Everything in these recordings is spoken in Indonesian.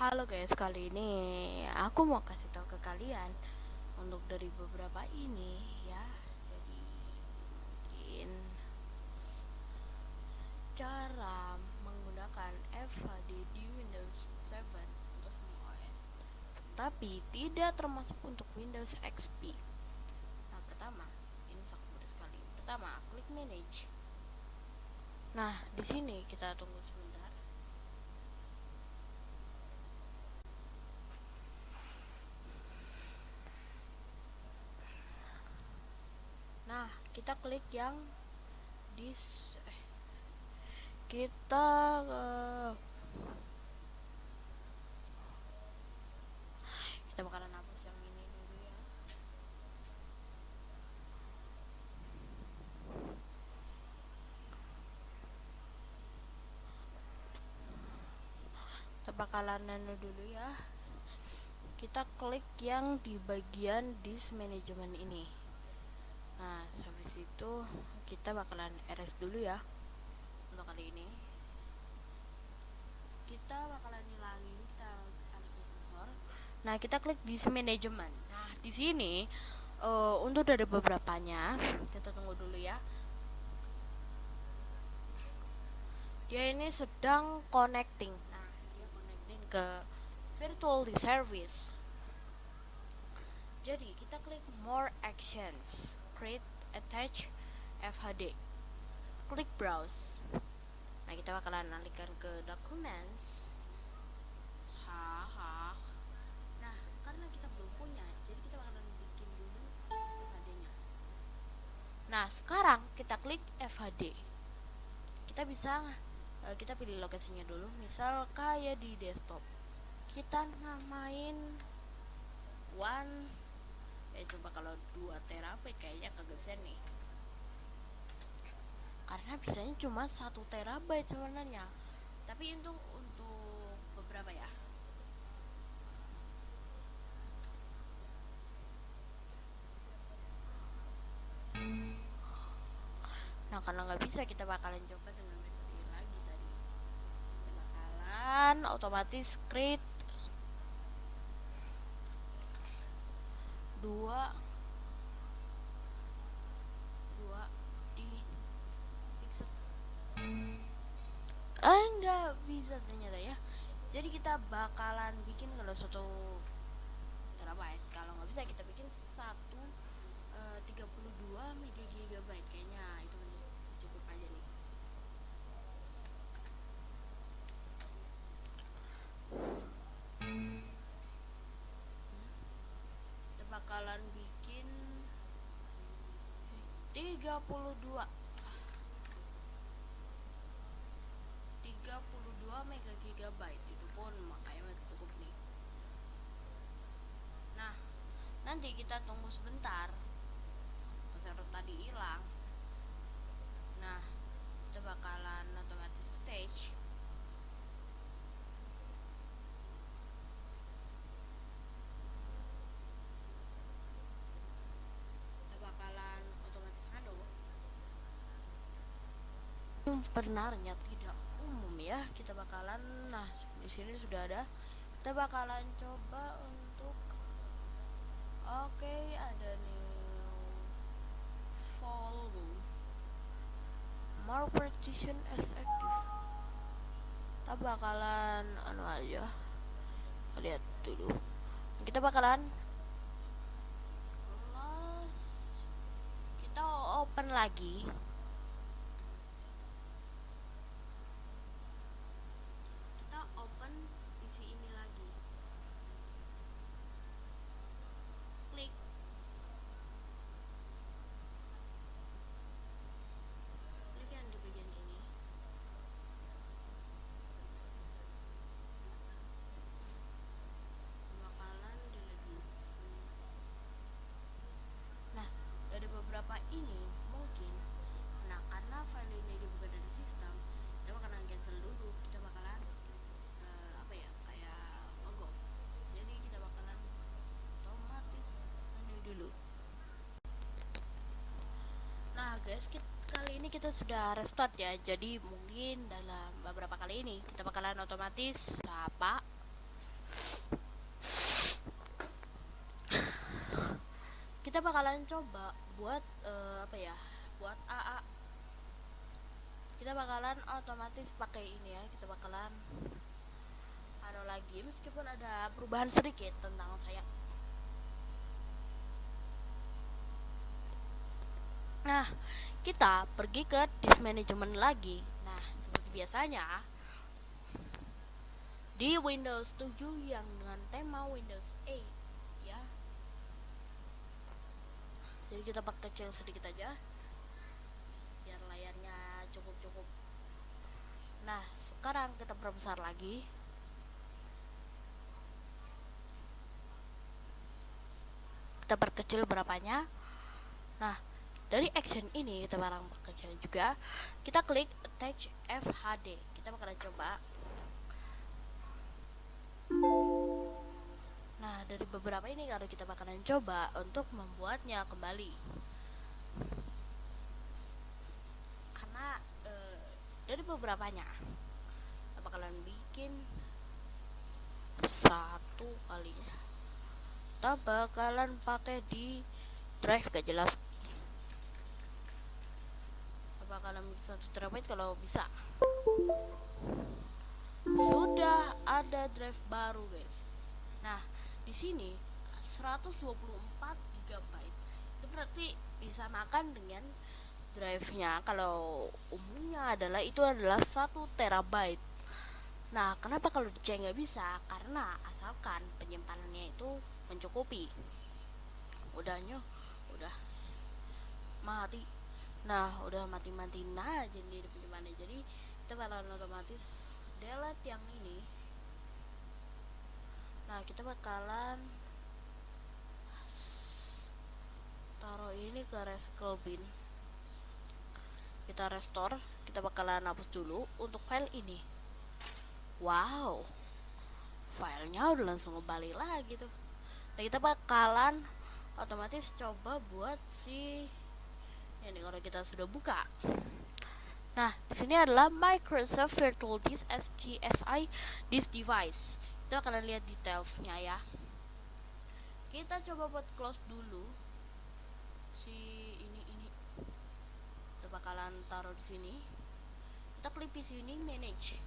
Halo guys, kali ini aku mau kasih tahu ke kalian untuk dari beberapa ini ya. Jadi mungkin cara menggunakan FHD di Windows 7 untuk semua OS. Tapi tidak termasuk untuk Windows XP. Nah, pertama, ini sangat mudah sekali. Pertama, klik manage. Nah, di sini kita tunggu sebentar. Nah, kita klik yang di eh, kita uh, kita bakalan hapus yang ini dulu ya. Kita bakalan nano dulu ya. Kita klik yang di bagian disk management ini nah habis itu kita bakalan RS dulu ya untuk kali ini. Kita bakalan hilangin kita klik kursor nah kita klik di manajemen. Nah di sini uh, untuk dari beberapanya kita tunggu dulu ya. Dia ini sedang connecting. Nah dia connecting ke virtual service. Jadi kita klik more actions create attach FHD klik browse. Nah kita bakalan alihkan ke documents. Nah karena kita belum punya jadi kita bakalan bikin dulu FHD nya nah sekarang kita klik FHD kita bisa uh, kita pilih lokasinya dulu. Misal kayak di desktop. Kita namain one ya coba kalau 2 terabyte kayaknya kagak bisa nih. Karena bisanya cuma satu terabyte sebenarnya. Tapi untuk untuk beberapa ya? Nah karena nggak bisa kita bakalan coba dengan metode lagi tadi. Kita bakalan otomatis create ternyata ya. Jadi kita bakalan bikin kalau satu terabyte. Kalau nggak bisa kita bikin satu eh, tiga puluh dua megabyte kayaknya. Itu cukup aja nih. Kita bakalan bikin 32 32 mega gigabyte. Itu pun makanya cukup nih. Nah nanti kita tunggu sebentar. Server tadi hilang. Nah kita bakalan otomatis stage. Bakalan otomatis umum ya kita bakalan nah di sini sudah ada. Kita bakalan coba untuk oke okay, ada nih follow more partition as active. Kita bakalan anu aja. Lihat dulu. Kita bakalan kita open lagi kita sudah restart ya. Jadi mungkin dalam beberapa kali ini kita bakalan otomatis apa kita bakalan coba buat uh, apa ya buat AA kita bakalan otomatis pakai ini ya. Kita bakalan ada lagi. Meskipun ada perubahan sedikit tentang saya. Nah kita pergi ke disk management lagi. Nah seperti biasanya di Windows 7 yang dengan tema Windows 8 ya. Jadi kita pakai kecil sedikit aja biar layarnya cukup-cukup. Nah sekarang kita perbesar lagi. Kita perkecil berapanya. Nah dari action ini kita barang kecil juga kita klik attach FHD kita bakalan coba. Nah dari beberapa ini kalau kita bakalan coba untuk membuatnya kembali. Karena e, dari beberapanya kita bakalan bikin satu kali. Kita bakalan pakai di drive gak jelas bakalan bisa satu terabyte kalau bisa. Sudah ada drive baru guys. Nah di sini 124 GB itu berarti disamakan dengan drive-nya. Kalau umumnya adalah itu adalah satu terabyte. Nah kenapa kalau di nggak bisa? Karena asalkan penyimpanannya itu mencukupi. Udahnya udah. Mati nah udah mati-mati nah jadi mana jadi kita bakalan otomatis delete yang ini. Nah kita bakalan taruh ini ke recycle bin. Kita restore kita bakalan hapus dulu untuk file ini. Wow filenya udah langsung kembali lagi tuh. Nah kita bakalan otomatis coba buat si ini kalau kita sudah buka. Nah di sini adalah Microsoft Virtual Disk SGSI Disk Device. Kita akan lihat detailsnya ya. Kita coba buat close dulu. Si ini ini. Kita bakalan taruh di sini. Kita klik di sini manage.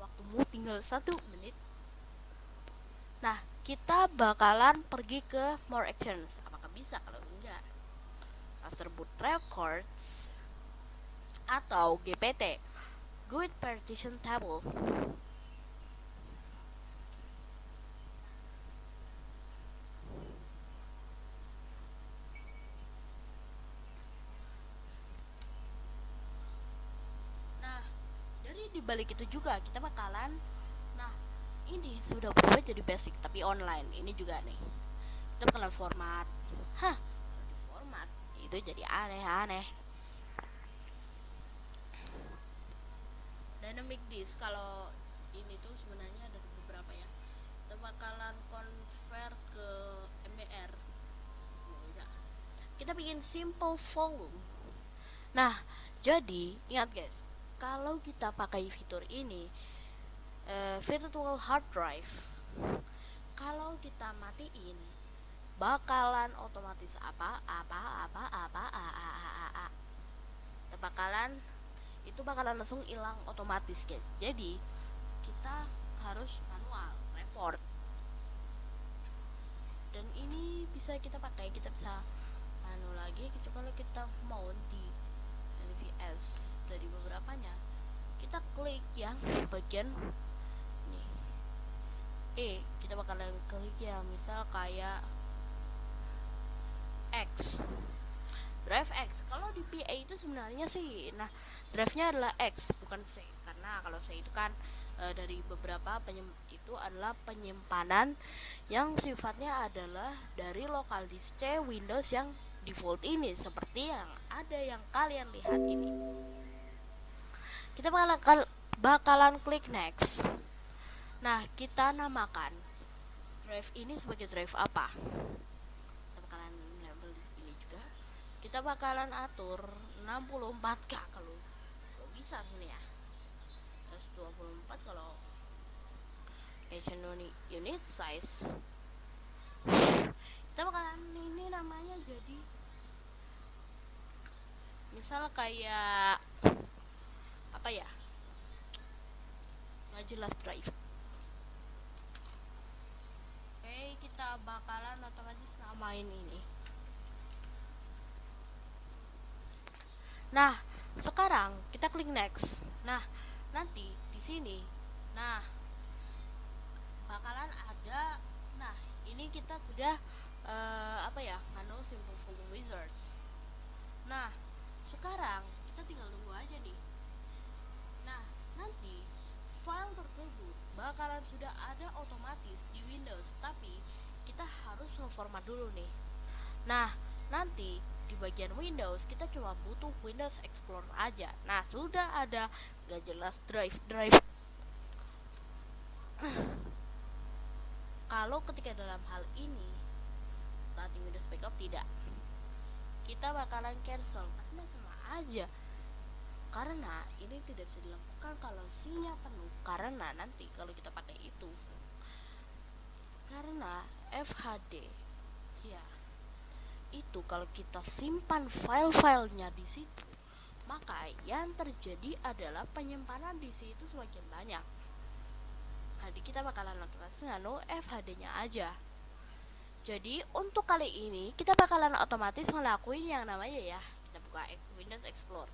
Waktumu tinggal satu menit kita bakalan pergi ke more actions. Apakah bisa? Kalau enggak master boot records atau GPT good partition table. Nah dari dibalik itu juga kita bakalan ini sudah berubah jadi basic tapi online. Ini juga nih. Kita kenal format. Hah? Di format. Itu jadi aneh-aneh. Dynamic disk. Kalau ini tuh sebenarnya ada beberapa ya. Kita bakalan convert ke MBR kita bikin simple volume. Nah jadi ingat guys kalau kita pakai fitur ini uh, virtual hard drive. Kalau kita matiin bakalan otomatis apa apa apa apa a a a a, a. bakalan itu bakalan langsung hilang otomatis guys. Jadi kita harus manual report. Dan ini bisa kita pakai kita bisa anu lagi kalau kita mau di LVS dari beberapanya. Kita klik yang bagian E kita bakalan klik ya. Misal kayak X. Drive X. Kalau di PA itu sebenarnya sih nah drive nya adalah X bukan C. Karena kalau C itu kan e, dari beberapa itu adalah penyimpanan yang sifatnya adalah dari lokal disk C Windows yang default ini. Seperti yang ada yang kalian lihat ini. Kita bakalan bakalan klik next Nah, kita namakan drive ini sebagai drive apa? Kita bakalan label ini juga. Kita bakalan atur 64K kalau bisa sini ya. Terus 24 kalau Asian unit size kita bakalan ini namanya jadi misal kayak apa ya nggak jelas drive oke kita bakalan otomatis namain ini. Nah sekarang kita klik next. Nah nanti di sini. Nah bakalan ada nah ini kita sudah uh, apa ya anu simple folder wizards. Nah sekarang kita tinggal tunggu aja nih. Nah nanti file tersebut bakalan sudah ada otomatis di Windows tapi kita harus memformat dulu nih. Nah nanti di bagian Windows kita cuma butuh Windows Explorer aja. Nah sudah ada gak jelas drive drive. Kalau ketika dalam hal ini saat Windows backup tidak kita bakalan cancel. Karena sama aja. Karena ini tidak bisa dilakukan kalau sinyal penuh. Karena nanti kalau kita pakai itu karena FHD ya. Itu kalau kita simpan file-filenya di situ maka yang terjadi adalah penyimpanan di situ semakin banyak. Jadi kita bakalan otomatis nganu FHD nya aja. Jadi untuk kali ini kita bakalan otomatis ngelakuin yang namanya ya kita buka Windows Explorer.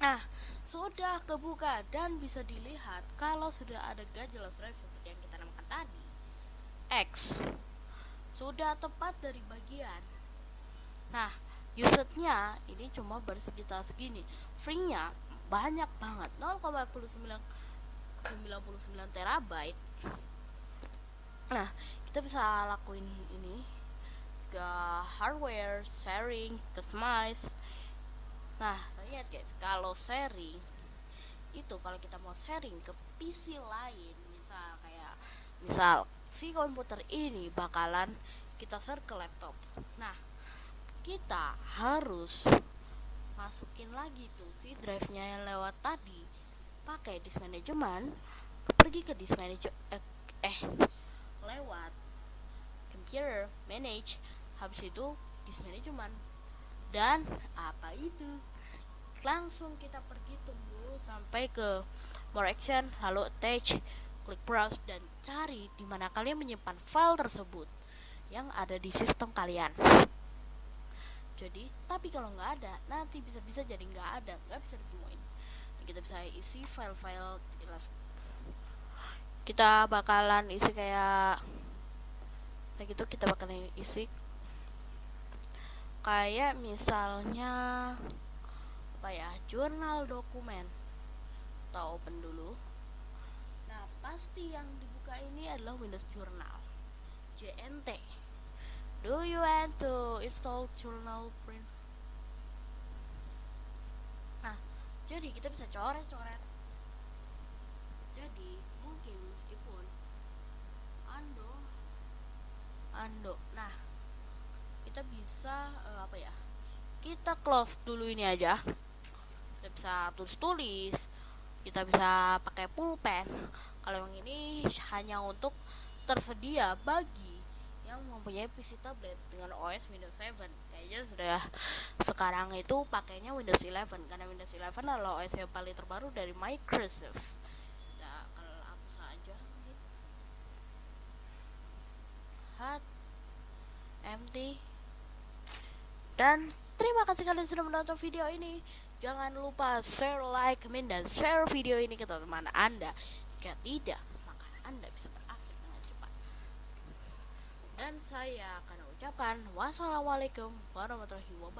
Nah sudah kebuka dan bisa dilihat kalau sudah ada jelas drive seperti yang kita X. Sudah tepat dari bagian. Nah usage-nya ini cuma bersekitar segini. Free-nya banyak banget. 0,99 99 terabyte. Nah kita bisa lakuin ini. Ke hardware sharing customize. Nah lihat guys kalau sharing itu kalau kita mau sharing ke PC lain misal kayak misal si komputer ini bakalan kita share ke laptop. Nah kita harus masukin lagi tuh si drive nya yang lewat tadi. Pakai disk management pergi ke disk manager eh, eh lewat computer manage habis itu disk management dan apa itu? Langsung kita pergi tunggu sampai ke more action lalu attach klik browse dan cari di mana kalian menyimpan file tersebut yang ada di sistem kalian. Jadi tapi kalau nggak ada nanti bisa-bisa jadi nggak ada nggak bisa ditemuin. Kita bisa isi file-file jelas. Kita bakalan isi kayak kayak gitu kita bakalan isi. Kayak misalnya apa ya jurnal dokumen atau open dulu pasti yang dibuka ini adalah Windows Journal JNT do you want to install journal print? Jadi kita bisa coret-coret. Jadi mungkin meskipun ando ando. Nah kita bisa uh, apa ya kita close dulu ini aja. Kita bisa tulis-tulis kita bisa pakai pulpen kalau yang ini hanya untuk tersedia bagi yang mempunyai PC tablet dengan OS Windows 7 kayaknya sudah sekarang itu pakainya Windows 11 karena Windows 11 adalah OS yang paling terbaru dari Microsoft. Nah, kalau aku saja hat empty dan terima kasih kalian sudah menonton video ini. Jangan lupa share like comment dan share video ini ke teman-teman anda jika tidak maka anda bisa dan saya akan ucapkan wassalamualaikum warahmatullahi wabarakatuh